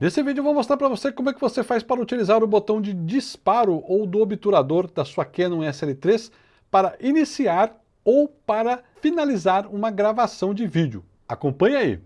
Nesse vídeo eu vou mostrar para você como é que você faz para utilizar o botão de disparo ou do obturador da sua Canon SL3 para iniciar ou para finalizar uma gravação de vídeo. Acompanhe aí!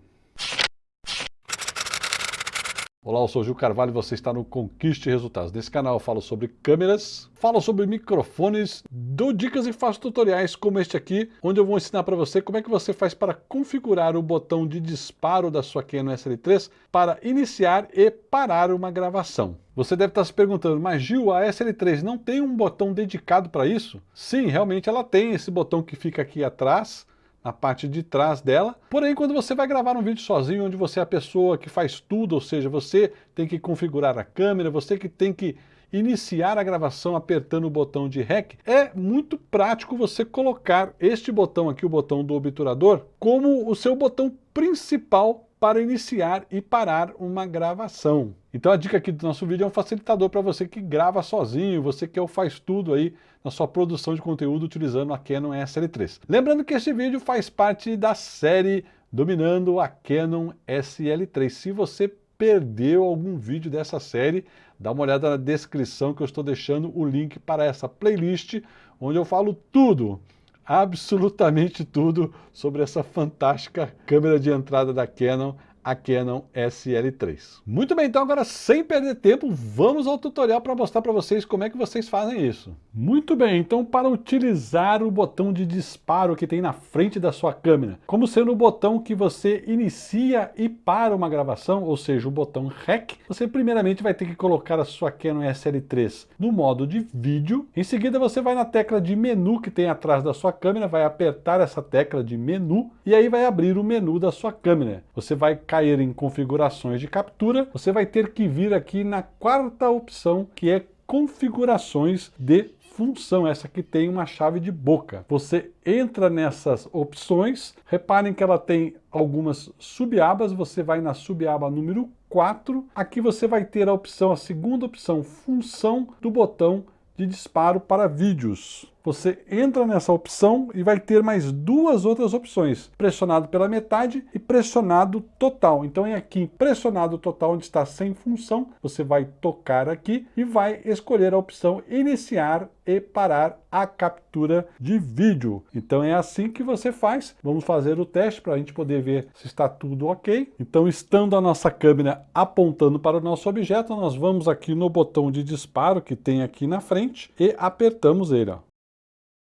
Olá, eu sou o Gil Carvalho e você está no Conquiste Resultados. Nesse canal eu falo sobre câmeras, falo sobre microfones, dou dicas e faço tutoriais como este aqui, onde eu vou ensinar para você como é que você faz para configurar o botão de disparo da sua Canon SL3 para iniciar e parar uma gravação. Você deve estar se perguntando, mas Gil, a SL3 não tem um botão dedicado para isso? Sim, realmente ela tem esse botão que fica aqui atrás, na parte de trás dela. Porém, quando você vai gravar um vídeo sozinho, onde você é a pessoa que faz tudo, ou seja, você tem que configurar a câmera, você que tem que iniciar a gravação apertando o botão de REC, é muito prático você colocar este botão aqui, o botão do obturador, como o seu botão principal para iniciar e parar uma gravação. Então a dica aqui do nosso vídeo é um facilitador para você que grava sozinho, você que é faz tudo aí na sua produção de conteúdo utilizando a Canon SL3. Lembrando que este vídeo faz parte da série Dominando a Canon SL3. Se você perdeu algum vídeo dessa série, dá uma olhada na descrição que eu estou deixando o link para essa playlist, onde eu falo tudo absolutamente tudo sobre essa fantástica câmera de entrada da Canon a Canon SL3. Muito bem, então agora sem perder tempo, vamos ao tutorial para mostrar para vocês como é que vocês fazem isso. Muito bem, então para utilizar o botão de disparo que tem na frente da sua câmera, como sendo o botão que você inicia e para uma gravação, ou seja, o botão REC, você primeiramente vai ter que colocar a sua Canon SL3 no modo de vídeo, em seguida você vai na tecla de menu que tem atrás da sua câmera, vai apertar essa tecla de menu e aí vai abrir o menu da sua câmera. Você vai cair em configurações de captura, você vai ter que vir aqui na quarta opção, que é configurações de função, essa que tem uma chave de boca. Você entra nessas opções, reparem que ela tem algumas subabas, você vai na subaba número 4, aqui você vai ter a opção, a segunda opção, função do botão de disparo para vídeos você entra nessa opção e vai ter mais duas outras opções, pressionado pela metade e pressionado total. Então é aqui pressionado total, onde está sem função, você vai tocar aqui e vai escolher a opção iniciar e parar a captura de vídeo. Então é assim que você faz. Vamos fazer o teste para a gente poder ver se está tudo ok. Então estando a nossa câmera apontando para o nosso objeto, nós vamos aqui no botão de disparo que tem aqui na frente e apertamos ele. Ó.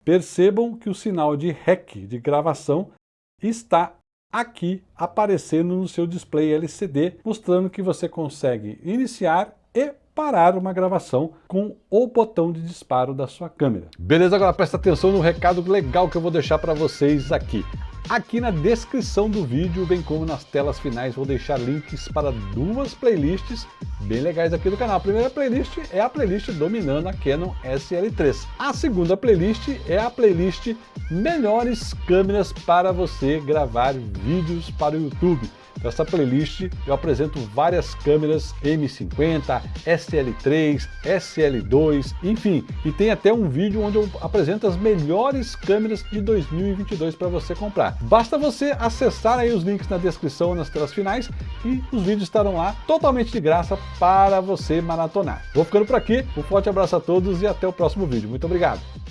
Percebam que o sinal de REC, de gravação, está aqui aparecendo no seu display LCD, mostrando que você consegue iniciar e parar uma gravação com o botão de disparo da sua câmera. Beleza? Agora presta atenção no recado legal que eu vou deixar para vocês aqui. Aqui na descrição do vídeo, bem como nas telas finais, vou deixar links para duas playlists bem legais aqui do canal. A primeira playlist é a playlist dominando a Canon SL3. A segunda playlist é a playlist melhores câmeras para você gravar vídeos para o YouTube. Nessa playlist eu apresento várias câmeras M50, SL3, SL2, enfim, e tem até um vídeo onde eu apresento as melhores câmeras de 2022 para você comprar. Basta você acessar aí os links na descrição nas telas finais e os vídeos estarão lá totalmente de graça para você maratonar. Vou ficando por aqui, um forte abraço a todos e até o próximo vídeo. Muito obrigado!